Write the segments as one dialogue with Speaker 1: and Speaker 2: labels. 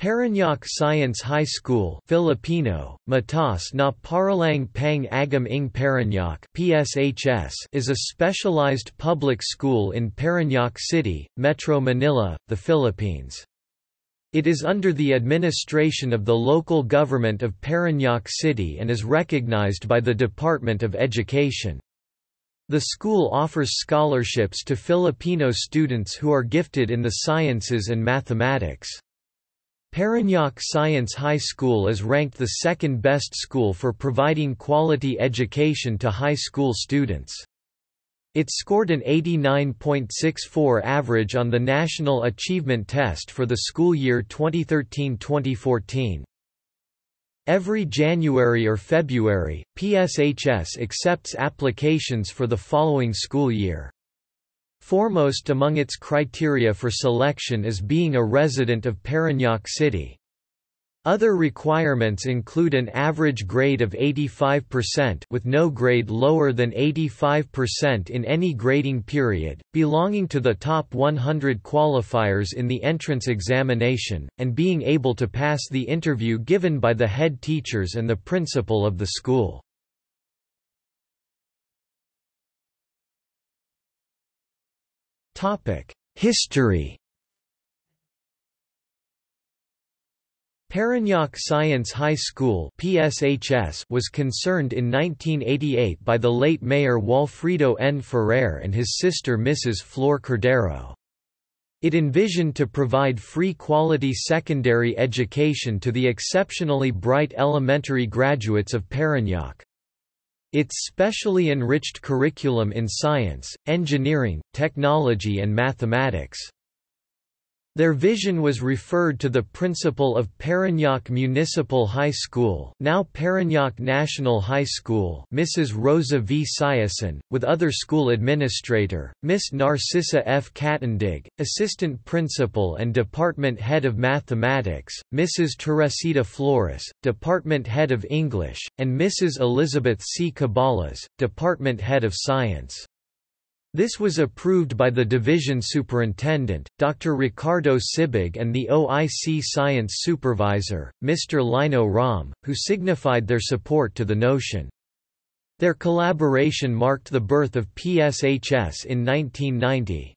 Speaker 1: Parañaque Science High School Filipino, Mataas na Paaralang Pang Agham ng Parañaque PSHS is a specialized public school in Parañaque City, Metro Manila, the Philippines. It is under the administration of the local government of Parañaque City and is recognized by the Department of Education. The school offers scholarships to Filipino students who are gifted in the sciences and mathematics. Parañaque Science High School is ranked the second best school for providing quality education to high school students. It scored an 89.64 average on the National Achievement Test for the school year 2013-2014. Every January or February, PSHS accepts applications for the following school year. Foremost among its criteria for selection is being a resident of Parañaque City. Other requirements include an average grade of 85% with no grade lower than 85% in any grading period, belonging to the top 100 qualifiers in the entrance examination, and being able to pass the interview given by the head teachers and the principal of the school. History Parañaque Science High School PSHS was concerned in 1988 by the late Mayor Walfrido N. Ferrer and his sister Mrs. Flor Cordero. It envisioned to provide free quality secondary education to the exceptionally bright elementary graduates of Parañaque. Its specially enriched curriculum in science, engineering, technology and mathematics their vision was referred to the principal of Parañaque Municipal High School now Parañaque National High School Mrs. Rosa V. Siason, with other school administrator, Miss Narcissa F. Catendig, assistant principal and department head of mathematics, Mrs. Teresita Flores, department head of English, and Mrs. Elizabeth C. Cabalas, department head of science. This was approved by the division superintendent, Dr. Ricardo Sibig and the OIC science supervisor, Mr. Lino Ram, who signified their support to the notion. Their collaboration marked the birth of PSHS in 1990.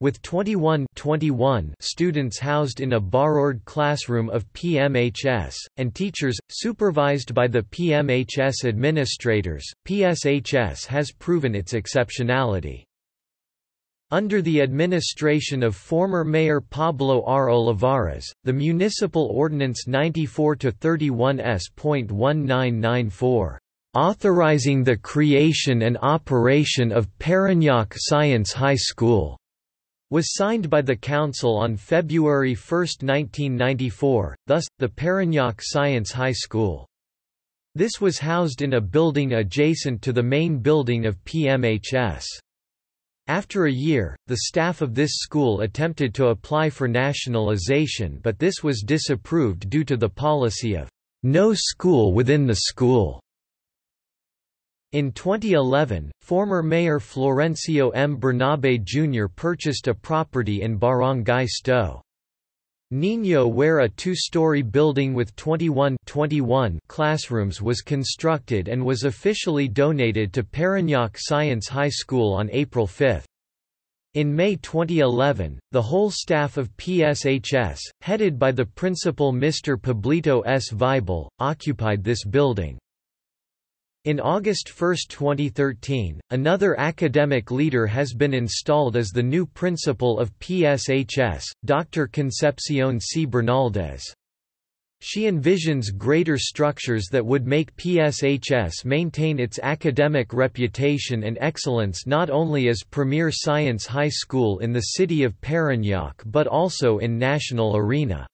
Speaker 1: With 21, 21 students housed in a borrowed classroom of PMHS, and teachers, supervised by the PMHS administrators, PSHS has proven its exceptionality. Under the administration of former Mayor Pablo R. Olivares, the Municipal Ordinance 94-31 S.1994, "...authorizing the creation and operation of Parañaque Science High School," was signed by the Council on February 1, 1994, thus, the Parañaque Science High School. This was housed in a building adjacent to the main building of PMHS. After a year, the staff of this school attempted to apply for nationalization but this was disapproved due to the policy of no school within the school. In 2011, former Mayor Florencio M. Bernabe Jr. purchased a property in Barangay Sto. Niño where a two-story building with 21, 21 classrooms was constructed and was officially donated to Parañaque Science High School on April 5. In May 2011, the whole staff of PSHS, headed by the principal Mr. Pablito S. Vibal, occupied this building. In August 1, 2013, another academic leader has been installed as the new principal of PSHS, Dr. Concepcion C. Bernaldez. She envisions greater structures that would make PSHS maintain its academic reputation and excellence not only as premier science high school in the city of Parañaque but also in national arena.